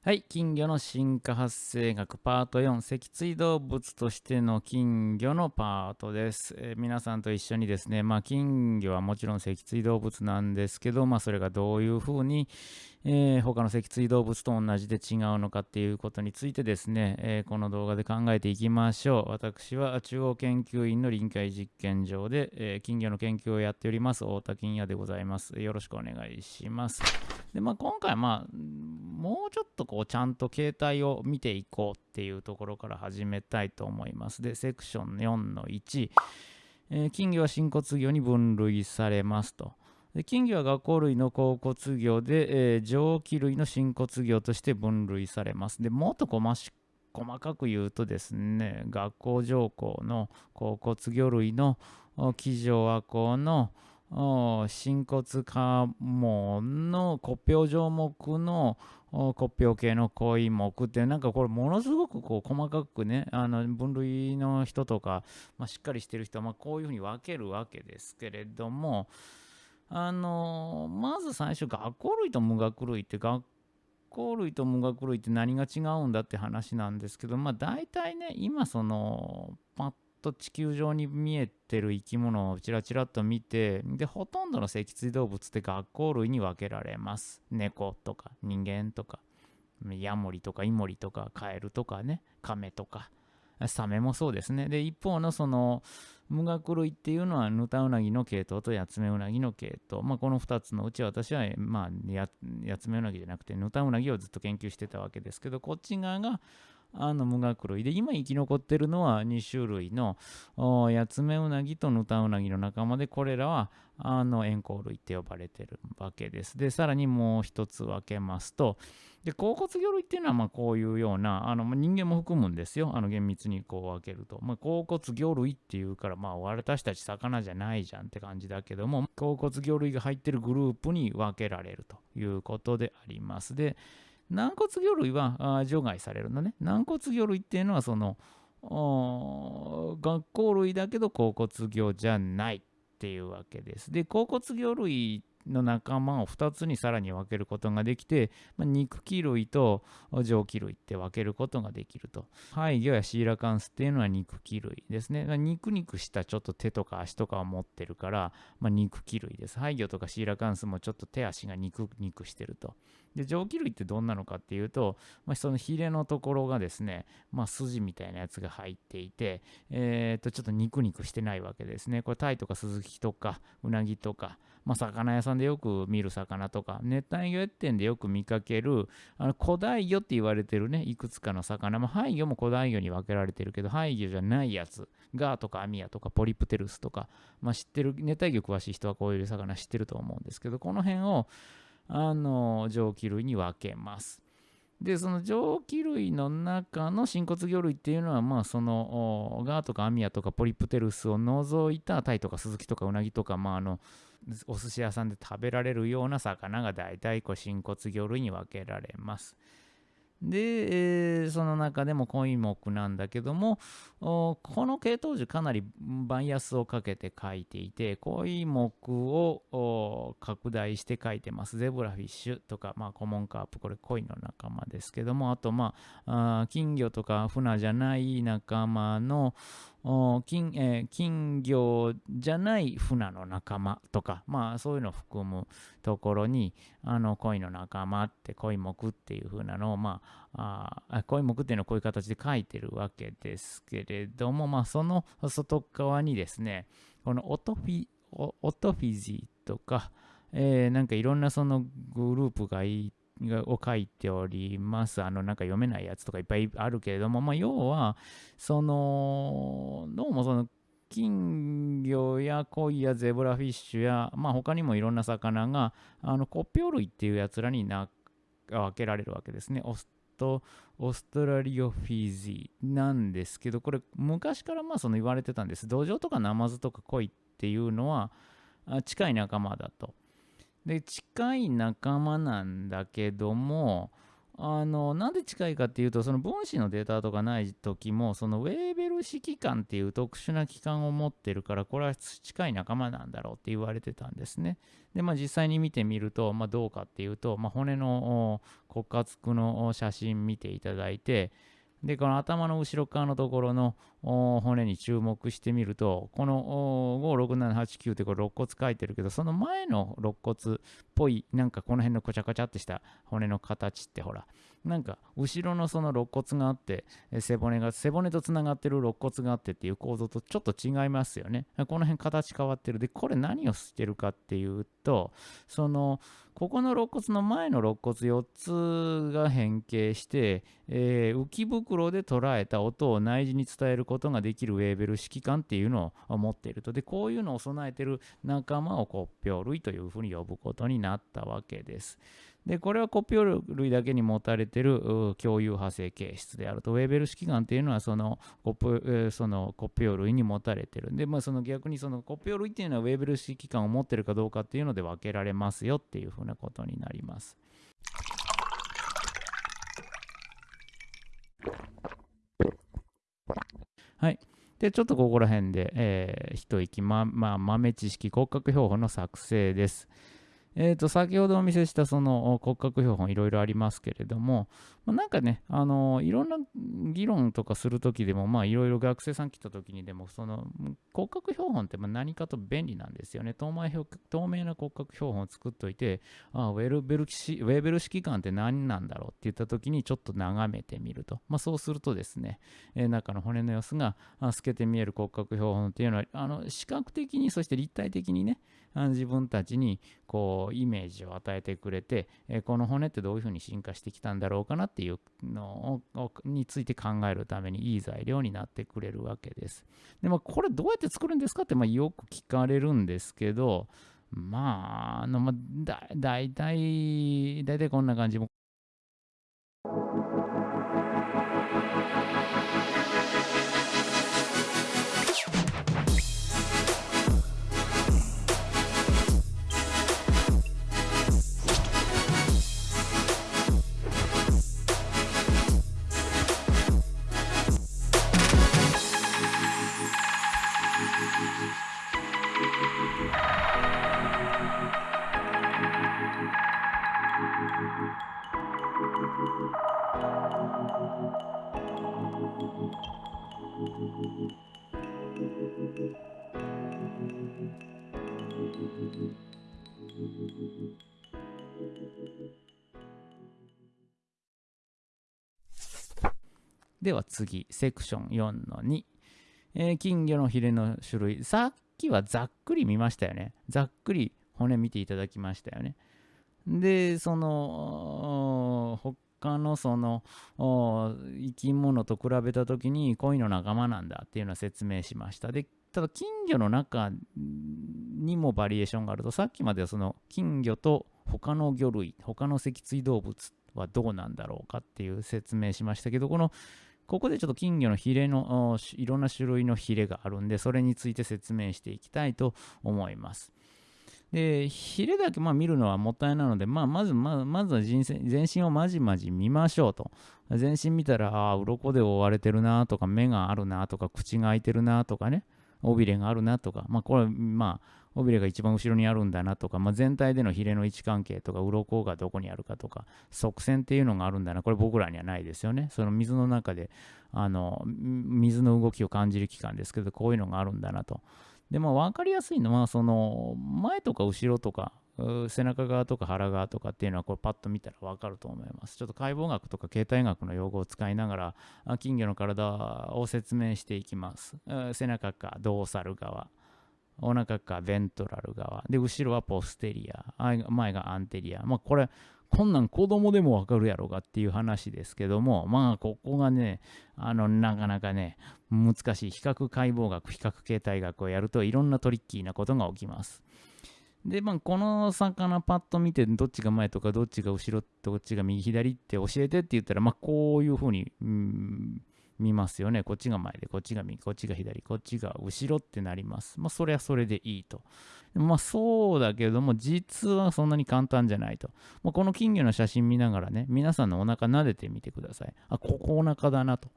はい、金魚の進化発生学パート4、脊椎動物としての金魚のパートです。えー、皆さんと一緒にですね、まあ、金魚はもちろん脊椎動物なんですけど、まあ、それがどういうふうに、えー、他の脊椎動物と同じで違うのかっていうことについてですね、えー、この動画で考えていきましょう。私は中央研究院の臨海実験場で、え、金魚の研究をやっております、太田金也でございます。よろしくお願いします。で、まあ、今回、まあ、もうちょっとこう、ちゃんと形態を見ていこうっていうところから始めたいと思います。で、セクション4の1、えー、金魚は真骨魚に分類されますと。で金魚は学校類の甲骨魚で、えー、上気類の真骨魚として分類されます。で、もっと細かく言うとですね、学校上皇の甲骨魚類の気上亜項の真骨家紋の骨表状目の骨表系の恋目ってなんかこれものすごくこう細かくねあの分類の人とか、まあ、しっかりしてる人はまあこういうふうに分けるわけですけれどもあのまず最初学校類と無学類って学校類と無学類って何が違うんだって話なんですけどまあ大体ね今そのパッと地球上に見えてる生き物をちらちらっと見てでほとんどの脊椎動物って学校類に分けられます。猫とか人間とかヤモリとかイモリとかカエルとかねカメとかサメもそうですね。で一方のその無学類っていうのはヌタウナギの系統とヤツメウナギの系統、まあ、この2つのうち私は、まあ、ヤツメウナギじゃなくてヌタウナギをずっと研究してたわけですけどこっち側があの無学類。で今生き残ってるのは2種類のヤツメウナギとヌタウナギの仲間でこれらはあの円光類って呼ばれてるわけです。でさらにもう一つ分けますとで甲骨魚類っていうのはまこういうようなあの人間も含むんですよ。あの厳密にこう分けると、まあ、甲骨魚類っていうからまあ私たち魚じゃないじゃんって感じだけども甲骨魚類が入ってるグループに分けられるということであります。で軟骨魚類は除外されるのね。軟骨魚類っていうのはその学校類だけど甲骨魚じゃないっていうわけです。で、甲骨魚類の仲間を2つにさらに分けることができて、まあ、肉気類と上気類って分けることができると。廃魚やシーラカンスっていうのは肉気類ですね。肉肉したちょっと手とか足とかを持ってるから、まあ、肉気類です。廃魚とかシーラカンスもちょっと手足が肉肉してると。で上気類ってどんなのかっていうと、まあ、そのヒレのところがですね、まあ、筋みたいなやつが入っていて、えー、とちょっと肉肉してないわけですね。これタイとかスズキとかウナギとか、まあ、魚屋さんでよく見る魚とか、熱帯魚店でよく見かける、あの古代魚って言われてるね、いくつかの魚、まあ、廃魚も古代魚に分けられてるけど、廃魚じゃないやつ、ガーとかアミヤとかポリプテルスとか、まあ、知ってる、熱帯魚詳しい人はこういう魚知ってると思うんですけど、この辺を、あの、上気類に分けます。で、その上気類の中の真骨魚類っていうのは、まあ、その、ガーとかアミヤとかポリプテルスを除いたタイとかスズキとかウナギとか、まあ、あの、お寿司屋さんで食べられるような魚が大体こう真骨魚類に分けられます。で、えー、その中でも恋目なんだけども、この系統樹かなりバイアスをかけて書いていて、恋目を拡大して書いてます。ゼブラフィッシュとか、まあ、コモンカープ、これ恋の仲間ですけども、あと、まあ、あ金魚とか船じゃない仲間の金,、えー、金魚じゃない船の仲間とか、まあそういうのを含むところに、あの恋の仲間って恋目っていう風なのを、まあ、あ恋目っていうのはこういう形で書いてるわけですけれども、まあその外側にですね、このオトフィオトフィジーとか、えー、なんかいろんなそのグループがいを書いております。あの、なんか読めないやつとかいっぱいあるけれども、まあ、要は、その、どうもその、金魚や鯉やゼブラフィッシュや、まあ、他にもいろんな魚が、あの、コピョ類っていうやつらにな分けられるわけですね。オストオストラリオフィジーなんですけど、これ昔からまあその言われてたんです。土壌とかナマズとか鯉っていうのは近い仲間だと。で近い仲間なんだけどもあのなんで近いかっていうとその分子のデータとかない時もそのウェーベル式官っていう特殊な器官を持ってるからこれは近い仲間なんだろうって言われてたんですね。でまあ実際に見てみると、まあ、どうかっていうと、まあ、骨の骨滑の写真見ていただいてでこの頭の後ろ側のところの骨に注目してみるとこの56789ってこれ肋骨書いてるけどその前の肋骨っぽいなんかこの辺のこちゃこちゃってした骨の形ってほらなんか後ろのその肋骨があって背骨が背骨とつながってる肋骨があってっていう構造とちょっと違いますよね。この辺形変わってる。でこれ何をしてるかっていうとそのここの肋骨の前の肋骨4つが変形して、えー、浮き袋で捉えた音を内耳に伝えることができるウェーベル指揮官っていうのを持っていると。で、こういうのを備えてる仲間を骨表類というふうに呼ぶことになったわけです。で、これは骨表類だけに持たれてる共有派生形質であると。ウェーベル指揮官っていうのはその骨その骨表類に持たれてるん。で、まあ、その逆にその骨表類っていうのはウェーベル指揮官を持ってるかどうかっていうので分けられますよっていうふうなことになります。はい。で、ちょっとここら辺で、えー、一息、ま、まあ、豆知識骨格標本の作成です。えー、と先ほどお見せしたその骨格標本いろいろありますけれども、まあ、なんかね、あのいろんな議論とかするときでも、まあいろいろ学生さん来たときにでも、その骨格標本ってま何かと便利なんですよね。透明透明な骨格標本を作っといて、あウェルベルウェーベル指揮官って何なんだろうって言ったときにちょっと眺めてみると。まあそうするとですね、えー、中の骨の様子が透けて見える骨格標本っていうのは、あの視覚的にそして立体的にね、自分たちにこうイメージを与えてくれて、えこの骨ってどういうふうに進化してきたんだろうかなっていうのをについて考えるためにいい材料になってくれるわけです。でもこれどうやって作るんですかってまあよく聞かれるんですけどまああのまあだだいたいだいたいこんな感じでは次、セクション4の2。えー、金魚のヒレの種類。さっきはざっくり見ましたよね。ざっくり骨見ていただきましたよね。で、その、他のその生き物と比べた時に恋の仲間なんだっていうのは説明しました。で、ただ金魚の中にもバリエーションがあると、さっきまではその金魚と他の魚類、他の脊椎動物はどうなんだろうかっていう説明しましたけど、このここでちょっと金魚のヒレのいろんな種類のヒレがあるんで、それについて説明していきたいと思います。で、ヒレだけまあ見るのはもったいないので、まあ、まずままずは全身をまじまじ見ましょうと。全身見たら、ああ、鱗で覆われてるなとか、目があるなとか、口が開いてるなとかね、尾びれがあるなとか、まあ、これ、まあ、尾びれが一番後ろにあるんだなとか、まあ、全体でのヒレの位置関係とか、鱗がどこにあるかとか、側線っていうのがあるんだな、これ僕らにはないですよね。その水の中で、あの、水の動きを感じる器官ですけど、こういうのがあるんだなと。で、まあ、分かりやすいのは、その、前とか後ろとか、背中側とか腹側とかっていうのはこれパッと見たら分かると思います。ちょっと解剖学とか形態学の用語を使いながら金魚の体を説明していきます。背中かドーサル側、お腹かベントラル側。で、後ろはポステリア。前がアンテリア。まあ、これ、こんなん子供でもわかるやろがっていう話ですけども、まあ、ここがね、あの、なかなかね、難しい。比較解剖学、比較形態学をやるといろんなトリッキーなことが起きます。で、まあ、この魚パッと見て、どっちが前とか、どっちが後ろ、どっちが右左って教えてって言ったら、まあ、こういうふうに、うん見ますよね。こっちが前で、こっちが右、こっちが左、こっちが後ろってなります。まあ、それはそれでいいと。まあ、そうだけども、実はそんなに簡単じゃないと。まあ、この金魚の写真見ながらね、皆さんのお腹撫でてみてください。あ、ここお腹だなと。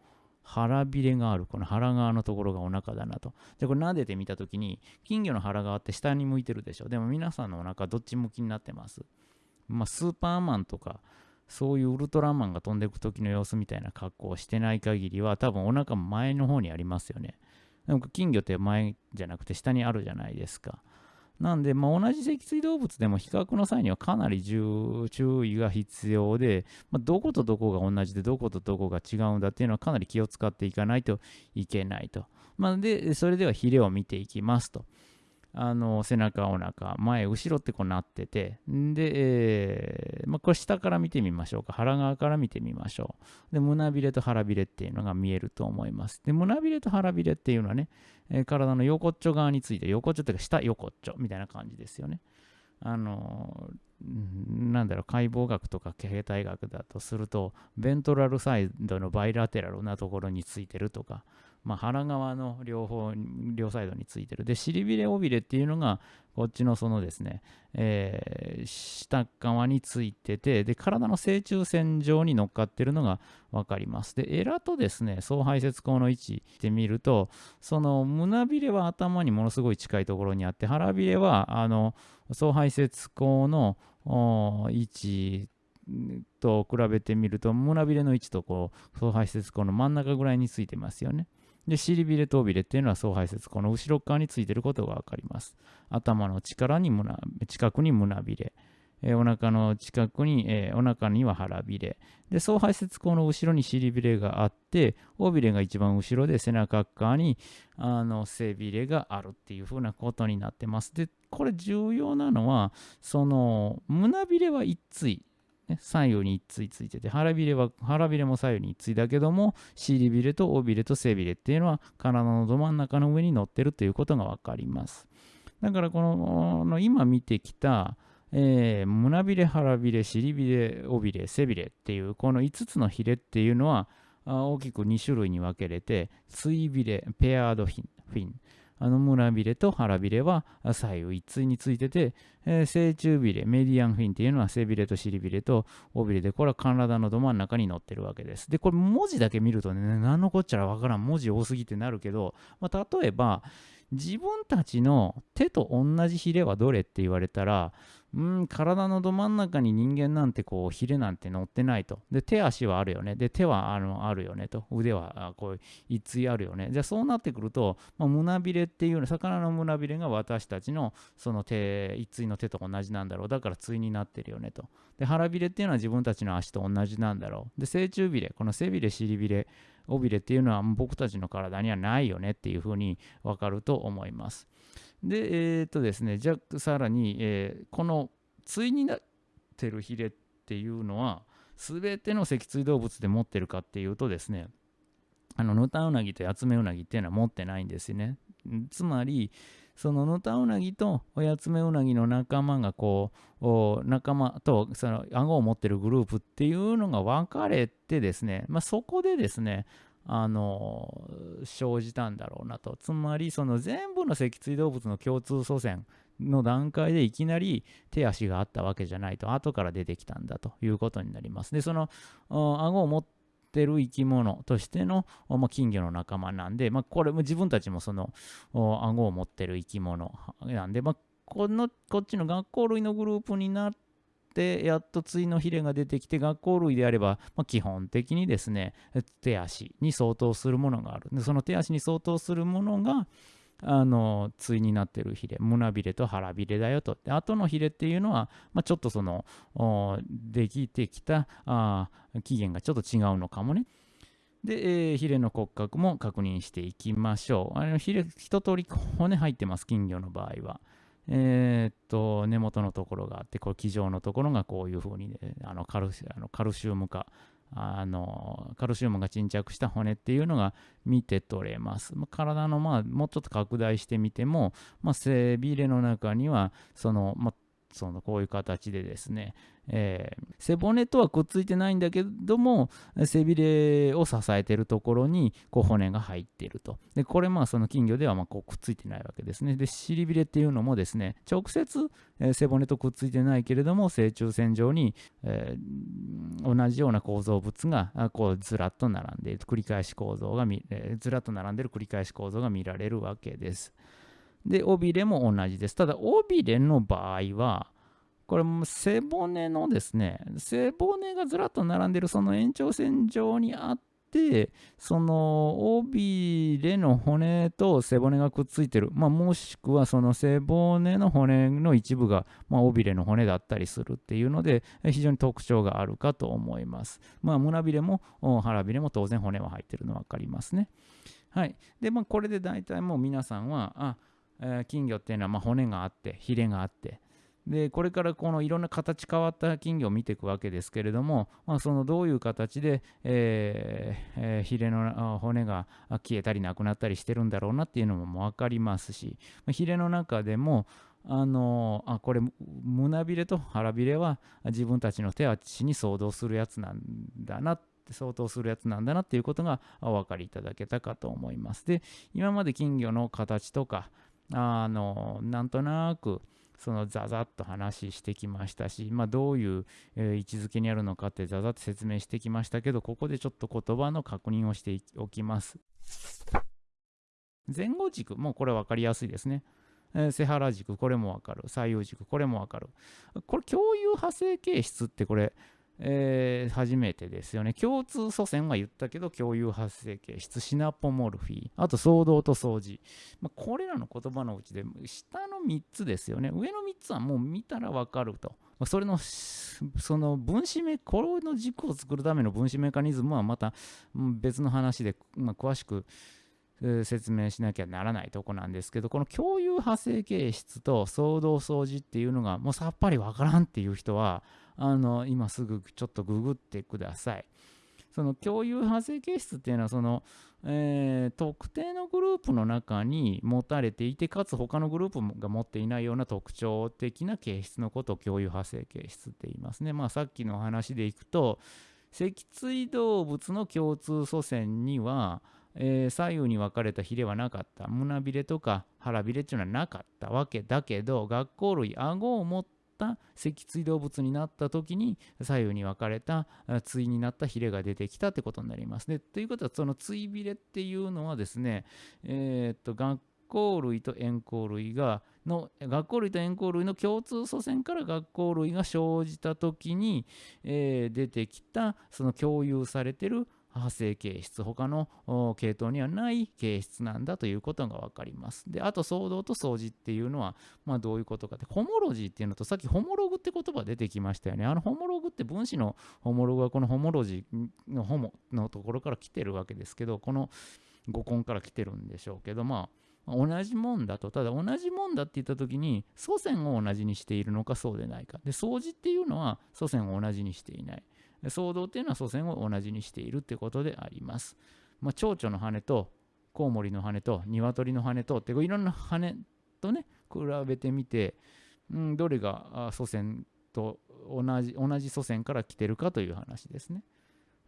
腹びれがある。この腹側のところがお腹だなと。じゃこれ撫でてみたときに、金魚の腹側って下に向いてるでしょ。でも皆さんのお腹どっち向きになってます。まあ、スーパーマンとか、そういうウルトラマンが飛んでいく時の様子みたいな格好をしてない限りは、多分お腹も前の方にありますよね。なんか金魚って前じゃなくて下にあるじゃないですか。なんで、まあ、同じ脊椎動物でも比較の際にはかなり注意が必要で、まあ、どことどこが同じでどことどこが違うんだっていうのはかなり気を使っていかないといけないと。まあ、で、それではヒレを見ていきますと。あの背中、お腹、前、後ろってこうなってて、で、え、まあ、これ下から見てみましょうか。腹側から見てみましょう。で、胸びれと腹びれっていうのが見えると思います。で、胸びれと腹びれっていうのはね、えー、体の横っちょ側について、横っちょっていうか下横っちょみたいな感じですよね。あのなんだろう、解剖学とか形態学だとすると、ベントラルサイドのバイラテラルなところについてるとか、まあ、腹側の両方、両サイドについてる。で、尻びれ、尾びれっていうのが、こっちのそのですね、えー、下側についてて、で、体の正中線上に乗っかってるのが分かります。で、エラとですね、総排泄口の位置で見ると、その胸びれは頭にものすごい近いところにあって、腹びれは、あの、総排泄口の位置と比べてみると、胸びれの位置とこう、総排泄口の真ん中ぐらいについてますよね。で、尻びれと尾びれっていうのは総排泄この後ろ側についてることがわかります。頭の力に胸近くに胸びれ、え、お腹の近くに、えー、お腹には腹びれ。で、総排泄口の後ろに尻びれがあって、尾びれが一番後ろで背中側にあの背びれがあるっていう風なことになってます。で、これ重要なのは、その胸びれは一対ね、左右に一対ついてて、腹びれは、腹びれも左右に一対だけども、尻びれと尾びれと背びれっていうのは体のど真ん中の上に乗ってるということがわかります。だからこの、今見てきた、えー、胸びれ、腹びれ、尻びれ、尾びれ、背びれっていう、この5つのヒレっていうのは、大きく2種類に分けれて、追びれ、ペアードフィン、あの胸びれと腹びれは左右一対についてて、えー、正中びれ、メディアンフィンっていうのは背びれと尻びれと尾びれで、これは体のど真ん中に乗ってるわけです。で、これ文字だけ見るとね、何のこっちゃらわからん、文字多すぎてなるけど、まあ、例えば、自分たちの手と同じヒレはどれって言われたら、うん、体のど真ん中に人間なんてこう、ヒレなんて乗ってないと。で、手足はあるよね。で、手はあのあるよねと。腕はこう、一対あるよね。じゃあそうなってくると、まあ、胸びれっていうの、魚の胸びれが私たちのその手、一対の手と同じなんだろう。だから対になってるよねと。で、腹びれっていうのは自分たちの足と同じなんだろう。で、正中びれ、この背びれ、尻びれ、尾びれっていうのは僕たちの体にはないよねっていうふうにわかると思います。で、えー、っとですね、じゃあさらに、えー、この対になってるヒレっていうのは、全ての脊椎動物で持ってるかっていうとですね、あの、ヌタウナギとヤツメウナギっていうのは持ってないんですよね。つまり、そのヌタウナギとヤツメウナギの仲間がこう、仲間とその顎を持ってるグループっていうのが分かれてですね、まあ、そこでですね、あの生じたんだろうなと。つまり、その全部の脊椎動物の共通祖先の段階でいきなり手足があったわけじゃないと、後から出てきたんだということになります。で、その顎を持ってる生き物としての、まあ、金魚の仲間なんで、まあ、これも自分たちもその顎を持ってる生き物なんで、まあ、このこっちの学校類のグループになって、やっと対のヒレが出てきて、学校類であれば、まあ、基本的にですね、手足に相当するものがある。でその手足に相当するものが、あの対になってるヒレ胸びれと腹びれだよと。で後のヒレっていうのは、まあ、ちょっとそのできてきたあ起源がちょっと違うのかもね。で、えー、ヒレの骨格も確認していきましょう。あのヒレ一通り骨入ってます金魚の場合は。えー、っと根元のところがあってこう気状のところがこういうふうに、ね、あのカルシあのカルシウム化あのカルシウムが沈着した骨っていうのが見て取れます。体の、まあ、もうちょっと拡大してみても、まあ、背びれの中にはその、まあ、そのこういう形でですね、えー、背骨とはくっついてないんだけども背びれを支えてるところにこう骨が入っていると。でこれまあその金魚ではまこうくっついてないわけですね。で尻びれっていうのもですね直接、え、背骨とくっついてないけれども正中線上に、えー、同じような構造物がこうずらっと並んでいる繰り返し構造が見、えずらっと並んでる繰り返し構造が見られるわけです。で尾びれも同じですただ尾びれの場合はこれも背骨のですね、背骨がずらっと並んでるその延長線上にあって、その尾びれの骨と背骨がくっついてる、まあ、もしくはその背骨の骨の一部が、まあ、尾びれの骨だったりするっていうので、非常に特徴があるかと思います。まあ、胸びれも腹びれも当然骨は入ってるの分かりますね。はい。で、まあ、これで大体もう皆さんは、あ、え、金魚っていうのはま骨があって、ヒレがあって、でこれからこのいろんな形変わった金魚を見ていくわけですけれども、まあ、そのどういう形で、えーえー、ヒレの骨が消えたりなくなったりしてるんだろうなっていうのも分かりますし、まあ、ヒレの中でもあのあこれ胸びれと腹びれは自分たちの手足に相当するやつなんだな相当するやつなんだなっていうことがお分かりいただけたかと思います。で今まで金魚の形とかあのなんとなくそのザザッと話してきましたし、まあ、どういう、え、位置づけにあるのかってザザッと説明してきましたけど、ここでちょっと言葉の確認をしておきます。前後軸、もうこれ分かりやすいですね。えー、背腹軸、これも分かる。左右軸、これも分かる。これ、共有派生形質ってこれ、えー、初めてですよね。共通祖先は言ったけど、共有発生形質、シナポモルフィー、あと騒動と掃除。まあ、これらの言葉のうちで、下の3つですよね。上の3つはもう見たらわかると。それの、その分子メ、この軸を作るための分子メカニズムはまた別の話で、まあ、詳しく、説明しなきゃならないとこなんですけど、この共有派生形質と騒動掃除っていうのがもうさっぱりわからんっていう人は、あの今すぐちょっとググってください。その共有派生形質っていうのはその、えー、特定のグループの中に持たれていてかつ他のグループが持っていないような特徴的な形質のことを共有派生形質って言いますね。まあ、さっきの話でいくと脊椎動物の共通祖先には、えー、左右に分かれたヒレはなかった胸びれとか腹びれっていうのはなかったわけだけど学校類顎を持ってった脊椎動物になった時に左右に分かれた対になったヒレが出てきたってことになりますね。ということはその対ビレっていうのはですね、えー、っと学校類と円光類がの学校類と円光類の共通祖先から学校類が生じた時に、えー、出てきたその共有されてる派生形質、他の系統にはない形質なんだということが分かります。で、あと、騒動と掃除っていうのは、まあ、どういうことかって、ホモロジーっていうのと、さっきホモログって言葉出てきましたよね。あのホモログって分子のホモログはこのホモロジーのホモのところから来てるわけですけど、この語根から来てるんでしょうけど、まあ、同じもんだと、ただ同じもんだって言った時に、祖先を同じにしているのかそうでないか。で、掃除っていうのは祖先を同じにしていない。騒動っていうのは祖先を同じにしているってことであります。まあ、蝶々の羽とコウモリの羽と鶏の羽とっていろんな羽とね比べてみて、うん、どれが祖先と同じ同じ祖先から来てるかという話ですね。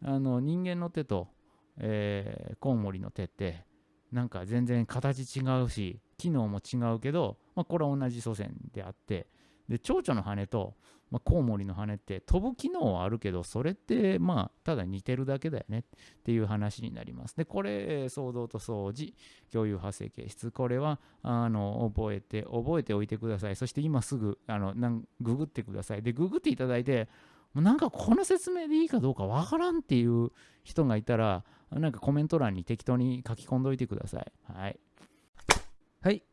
あの人間の手と、えー、コウモリの手ってなんか全然形違うし機能も違うけど、まあ、これは同じ祖先であってで蝶々の羽とまあ、コウモリの羽って飛ぶ機能はあるけど、それってまあただ似てるだけだよねっていう話になります。で、これ、騒動と掃除、共有発生形質、これはあの覚えて、覚えておいてください。そして今すぐあのなんググってください。で、ググっていただいて、なんかこの説明でいいかどうかわからんっていう人がいたら、なんかコメント欄に適当に書き込んどいてください。はい。はい。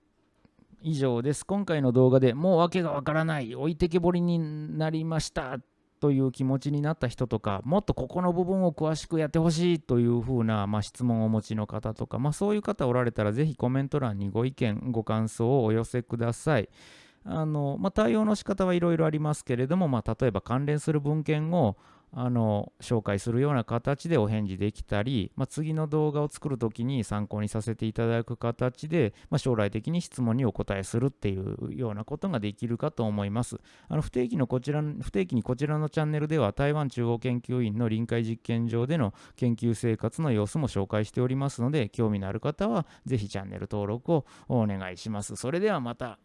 以上です。今回の動画でもう訳がわからない、置いてけぼりになりましたという気持ちになった人とか、もっとここの部分を詳しくやってほしいというふうな、まあ、質問をお持ちの方とか、まあ、そういう方おられたら、ぜひコメント欄にご意見、ご感想をお寄せください。あのまあ、対応の仕方はいろいろありますけれども、まあ、例えば関連する文献をあの紹介するような形でお返事できたり、まあ、次の動画を作るときに参考にさせていただく形で、まあ、将来的に質問にお答えするっていうようなことができるかと思います。あの不定期のこちら不定期にこちらのチャンネルでは台湾中央研究院の臨海実験場での研究生活の様子も紹介しておりますので興味のある方はぜひチャンネル登録をお願いします。それではまた。